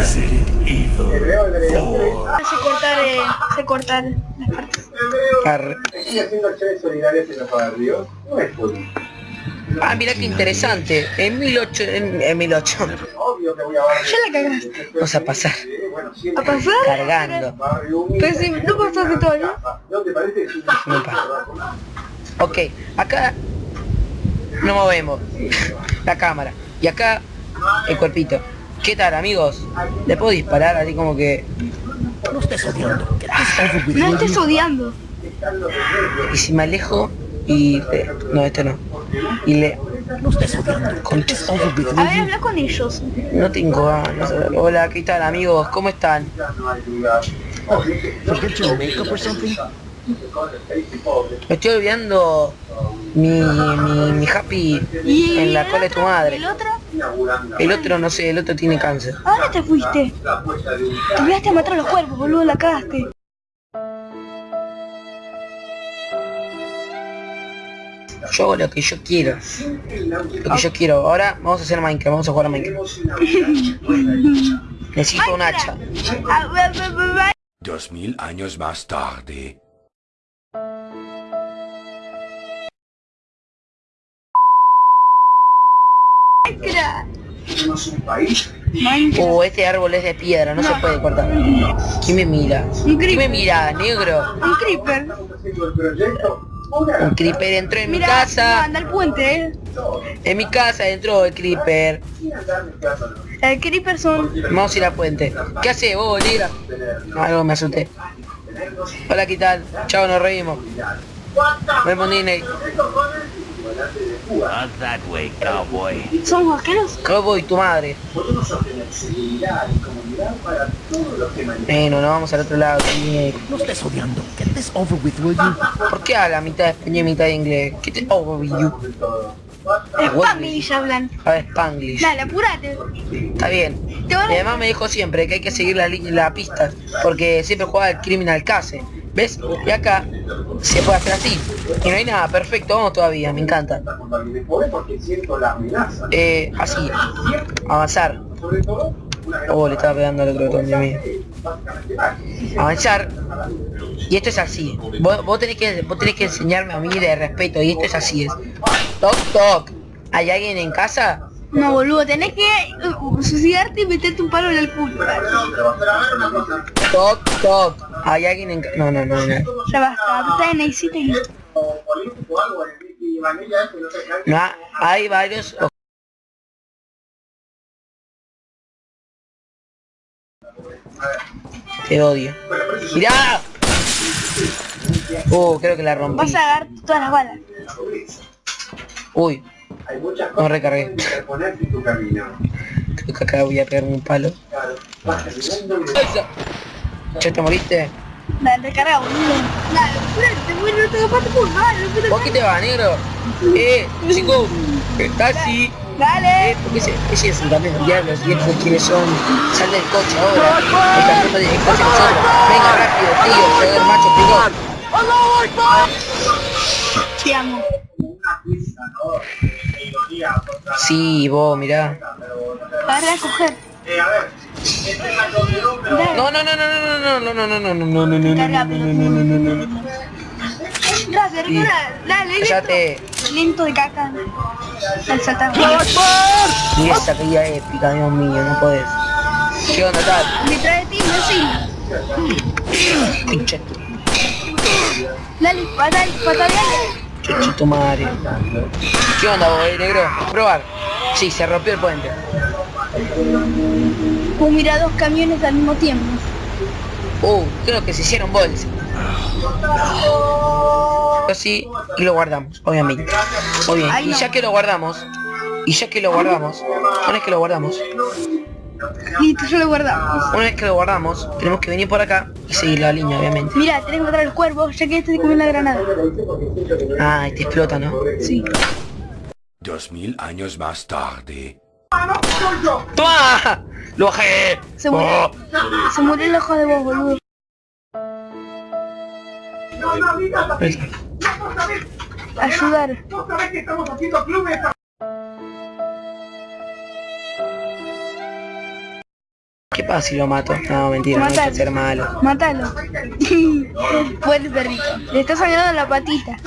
Resident Evil 4. Se cortar, eh, se cortar las partes. Arre. Sigue haciendo acciones solidarias en los barrios. No es. Ah, mira qué interesante. En 1800... En, en 1800. Obvio que voy a barrio. Ya la cagaste. Vamos a pasar. Cargando. Pero si no pasaste todavía. ¿No te parece? No pasa. Ok, acá nos movemos la cámara y acá el cuerpito. ¿Qué tal amigos? ¿Le puedo disparar así como que... No estés odiando. No estés odiando. Y si me alejo y... le- No, este no. Y le... No estés odiando. A ver, habla con ellos. No tengo ganas. Hola, ¿qué tal amigos? ¿Cómo están? Me estoy olvidando mi, mi, mi happy ¿Y en la cola de tu madre. ¿El otro? El otro no sé, el otro tiene cáncer. ¿A dónde te fuiste? Te olvidaste a matar a los cuervos, boludo, la cagaste. Yo hago lo que yo quiero. Lo que yo quiero. Ahora vamos a hacer Minecraft, vamos a jugar a Minecraft. Necesito un hacha. Ah. Dos mil años más tarde. Tenemos un país Minecraft. Oh, este árbol es de piedra, no se puede cortar. ¿Quién me mira? Un ¿Quién me creeper. mira, negro? Un creeper. Un creeper entró en mi casa. anda al puente, eh. En mi casa entró el creeper. El creeper son... Vamos a ir a puente. ¿Qué hace vos, negra? Algo me asusté. Hola, ¿qué tal? Chao, nos reímos. Not that way, cowboy. ¿Son vaqueros? Cowboy, tu madre. Podemos obtener seguridad y comodidad para todos los que manejan. Bueno, nos vamos al otro lado. sí. No estés odiando. Get this over with, will you? ¿Por qué habla mitad de español y mitad de inglés? ¿Qué te overview? de todo. Spanglish hablan. A ver, Spanglish. Dale, apúrate. Está bien. Te van Mi a... mamá me dijo siempre que hay que seguir la, la pista, porque siempre jugaba el Criminal Case. ¿Ves? Y acá se puede hacer así. Y no hay nada, perfecto, vamos todavía, me encanta. Eh, así, avanzar. Oh, le estaba pegando al otro botón, básicamente mágica. Avanzar. Y esto es así. Vos, vos tenés que, vos tenés que enseñarme a mí de respeto, y esto es así es. Toc, toc. ¿Hay alguien en casa? No, boludo, tenés que uh, suicidarte y meterte un palo en el culo. Toc, toc. ¿Hay alguien en casa? No, no, no, no. Ya basta, en no hay varios... Te odio. ¡Mirá! Uh, creo que la rompí. Vas a agarrar todas las balas. Uy, Hay muchas no recargué. que interponerte en tu camino. Creo que acá voy a pegarme un palo. Claro, Che, te moriste. Dale, recarga, boludo. Dale, espérate, güey, no te parte por mal. ¿Por qué te vas, negro? Eh, chico, taxi. Dale. Eh, porque ese, ese es un también diablo, los viejos quienes son. Sal del coche ahora. Está de el coche. Venga rápido, tío, soy el macho pigón. Te amo. Sí, vos, mirá. Para coger. Eh, a ver este es la conmigo, pero Dale. No, no, no, no, no, no, no, no, no, no, no, no, no, no, Carga, no, no, no, no, no, no, no. Rápido, recarga. Dale, lento. Cállate. Lento de caca. Al saltar. Y esa caída épica, Dios mío, no podés. ¿Qué onda, tal? Detrás de ti, no Pinche Dale, pata, pataleale. chuchito madre. ¿Qué onda, vos, eh, negro? Probar. Sí, se rompió el puente. Uh, mira dos camiones al mismo tiempo. Uh, creo que se hicieron bolsa. Así, y lo guardamos, obviamente. Muy bien, Ay, y ya que lo guardamos, y ya que lo guardamos, una vez que lo guardamos, Listo, ya lo guardamos. una vez que lo guardamos, tenemos que venir por acá y seguir la línea, obviamente. Mira, tenés que matar al cuervo, ya que este te comió la granada. Ah, y te explota, ¿no? Sí. Dos mil años más tarde. ¡Toma! ¡Lo bajé! Se murió. Oh. Se murió el ojo de vos, boludo. Ayudar. sabés que estamos haciendo clubes ¿Qué pasa si lo mato? No, mentira, no hay que ser malo. Mátalo. Fuerte perrito. Le está sangrando la patita.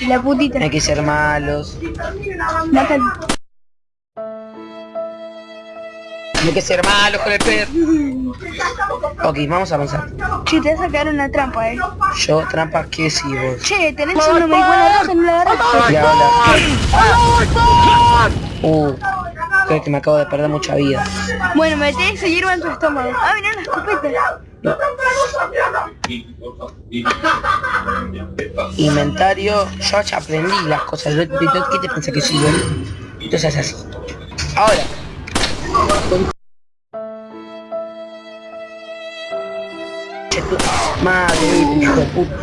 Y la putita. No hay que ser malos. Mátalo. Hay que ser malos con el perro. Ok, vamos a avanzar. Che, te vas a sacar una trampa, eh. Yo, trampa, ¿qué si vos? Che, tenés una marihuana roja, no la agarraste. Ya, hola. Uh, creo que me acabo de perder mucha vida. Bueno, metés y hierba en tu estómago. Ah, mirá una escopeta. Inventario, yo ya aprendí las cosas. ¿Qué te qué te piensas que soy yo? Entonces así. Ahora. Madre, hijo de puta.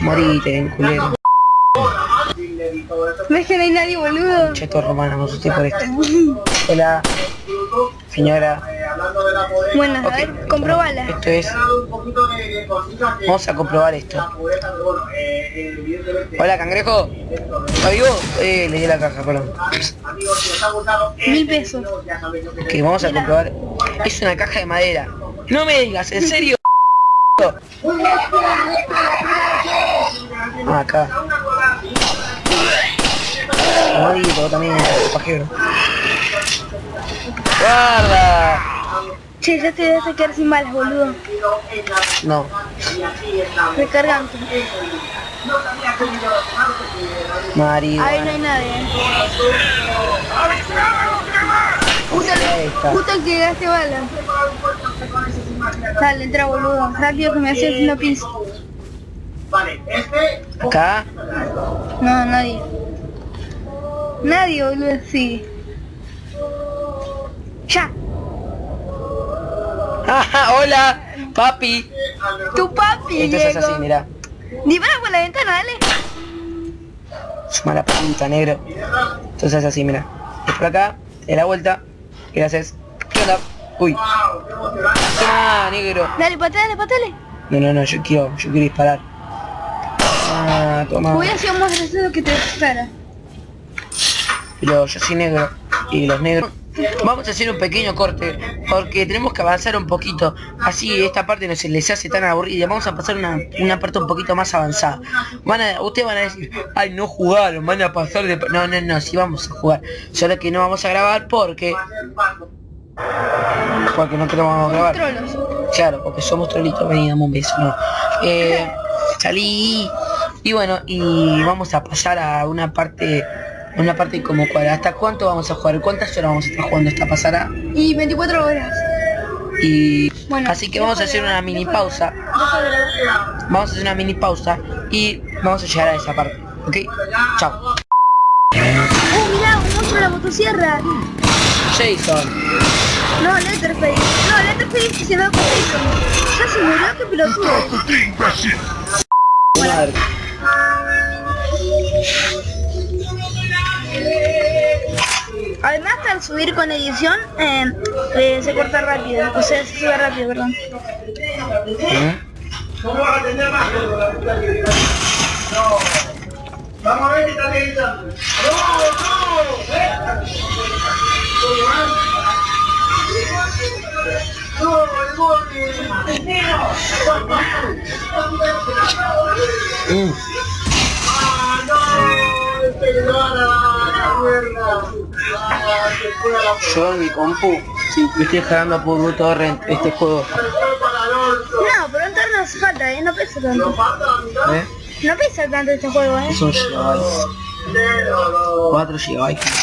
Morite, en culero. ¿Ves que no hay nadie, boludo? Cheto me asusté por esto. Hola, señora. Bueno, a ver, comprobala. Esto es. Vamos a comprobar esto. Hola, cangrejo. ¿Está vivo? Eh, le di la caja, perdón. Mil pesos. Ok, vamos a comprobar. Es una caja de madera. No me digas, ¿en serio? Ah, acá. Morito, también, pajero. ¡Guarda! Che, ya te vas a quedar sin balas, boludo. No. Recargante. Marido. Ahí no hay nadie. justo el que gaste bala. Dale, entra boludo. Rápido que me haces haciendo pis. Acá. No, nadie. Nadie, boludo, sí. Ya. ¡Ah, hola! ¡Papi! Tu papi, Esto es Diego. así, mira. Dispara por la ventana, dale. Es mala puta, negro. Entonces es así, mira. Es por acá, de la vuelta. Haces. ¿Qué onda? Uy. Toma, negro. Dale, patale, patale. No, no, no, yo quiero, yo quiero disparar. Ah, toma. Hubiera sido más gracioso que te dispara. Pero yo soy negro. Y los negros. Vamos a hacer un pequeño corte. Porque tenemos que avanzar un poquito. Así esta parte no se les hace tan aburrida. Vamos a pasar una, una parte un poquito más avanzada. Van a, ustedes van a decir, ay no jugaron, van a pasar de... No, no, no, sí vamos a jugar. Solo que no vamos a grabar porque... Porque no queremos grabar. Trolos. Claro, porque somos trolitos, vení, dame un beso, no. Eh, salí y bueno, y vamos a pasar a una parte, una parte como cual. ¿Hasta cuánto vamos a jugar? ¿Cuántas horas vamos a estar jugando esta pasará? Y 24 horas. Y Bueno, así que vamos a hacer una mini pausa. Vamos a hacer una mini pausa y vamos a llegar a esa parte. ¿Ok? Chao. ¡Oh, mirá! Un la motosierra. Jason. No, Letterface. No, Letterface se va con Jason. Ya se murió, qué pelotudo. Madre. Además, al subir con edición, eh, eh, se corta rápido. O sea, se sube rápido, perdón. ¿Eh? Vamos a ver qué está realizando. ¡No, no! Mm. ¡Ah, no! ¡Este la! ¡Ah, se Yo en mi compu me estoy jalando por torrent este juego. No, pero entonces no hace falta, ¿eh? No pesa tanto. ¿Eh? No pesa tanto este juego, ¿eh? Un gigabyte. 4 gigabytes.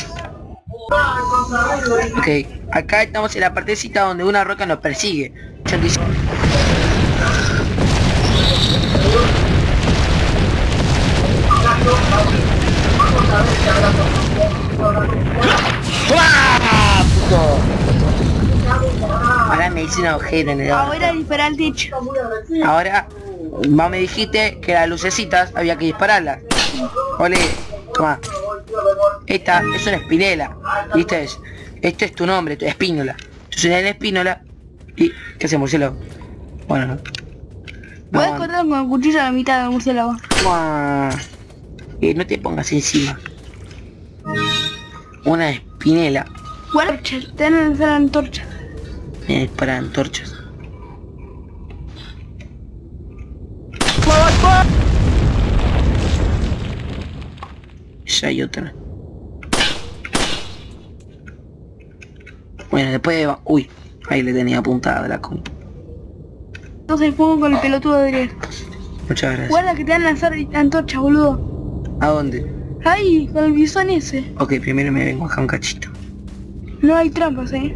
Ok, acá estamos en la partecita donde una roca nos persigue. ¡Ah! Ahora me hice un agujero en el. Ahora dispara al techo. Ahora, vos me dijiste que las lucecitas había que dispararlas. Ole, toma. Esta es una espinela. ¿Viste? Es- Este es tu nombre, tu espínola. Soy la espínola. ¿Y qué hace murciélago? Bueno, no. Puedes No, cortar con el cuchillo a la mitad del murciélago. Eh, no te pongas encima. Una espinela. Bueno, ten la antorcha. Me disparan antorchas. Ya hay otra. Bueno, después de... Uy, ahí le tenía apuntada de la con. Entonces el fuego con el pelotudo de. Muchas gracias. Guarda que te van a lanzar antorchas, boludo. ¿A dónde? Ahí, con el bisón ese. Ok, primero me vengo acá un cachito. No hay trampas, eh.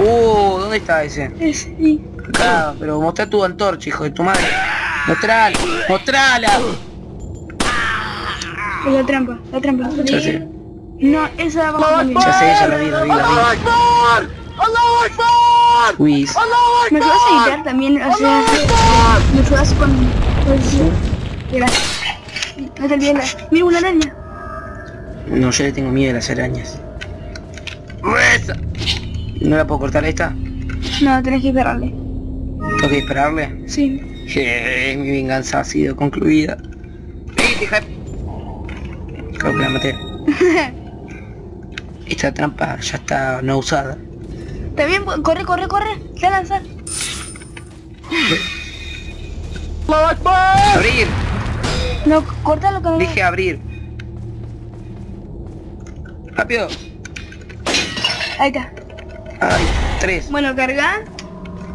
Uh, ¿dónde está ese? Es, sí. Acá, pero mostrá tu antorcha, hijo de tu madre. Mostrala, mostrala. Es la trampa, la trampa. No, esa abajo también. ya sé, ya la vi, la vi, la vi. Luis, ¿Me ayudas a editar también? O sea, ¿me ayudas con... No te olvides la... Mira una araña. no, yo le tengo miedo a las arañas. ¿No la puedo cortar esta? No, tenés que esperarle. ¿Tengo que dispararle? Sí. Je, mi venganza ha sido concluida. Creo que la maté. Esta trampa ya está no usada. También, corre, corre, corre. Se va a lanzar. ¡Abrir! No, cortalo con Dije abrir. ¡Rápido! Ahí está. ¡Ay! Tres. Bueno, carga.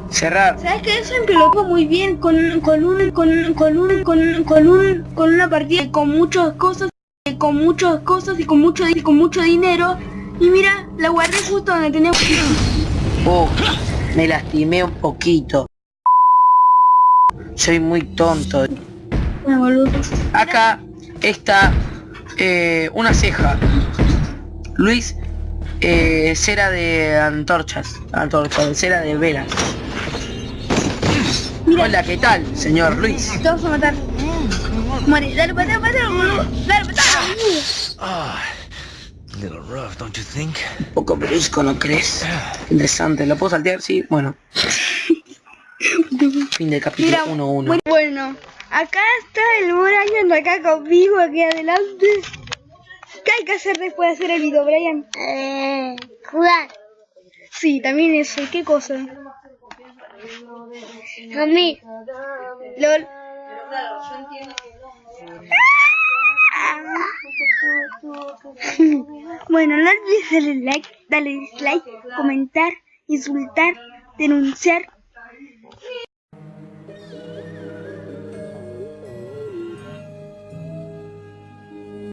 Cerrar. ¿Sabes que eso empilotó muy bien con, con un con, con un con, con un con una partida con muchas cosas con muchas cosas y con mucho y con mucho dinero y mira la guardé justo donde tenía Oh, me lastimé un poquito. Soy muy tonto. boludo Acá está eh, una ceja. Luis, eh, cera de antorchas. Antorchas, cera de velas. Mira. Hola, ¿qué tal, señor Luis? te vas a matar Muere, dale pateo, boludo dale Ah, little rough, don't you think? Un poco brusco, ¿no crees? Interesante, ¿lo puedo saltear? Sí, bueno. Fin del capítulo mira 1-1. muy bueno acá está el Brian acá conmigo aquí adelante ¿qué hay que hacer después de hacer el video Brian? Eh, jugar. sí también eso ¿qué cosa? Dormir. LOL Bueno, no olvides darle like, darle dislike, comentar, insultar, denunciar